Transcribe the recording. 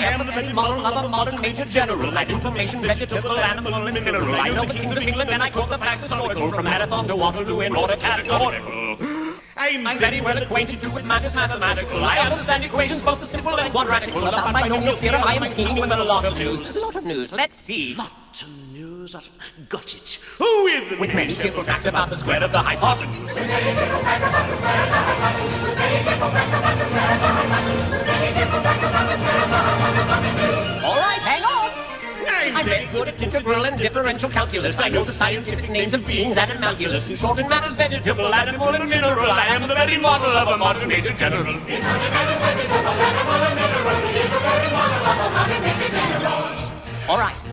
I am the very model of a modern major general. That information, vegetable, animal, and mineral. I know the kings of England and I quote the facts historical. From Marathon to Waterloo in order categorical. I'm very well acquainted too with matters mathematical. I understand equations both the simple and quadratical. About binomial theorem, I am scheming with a lot of news. A lot of news. Let's see. Lot of news. Got it. With, With many cheerful facts about the square of the hypotenuse. I'm very good at integral and differential calculus. I know the scientific names of beings and animalculous. In short, in matters vegetable, animal, and mineral, I am the very model of a modern major general. All right.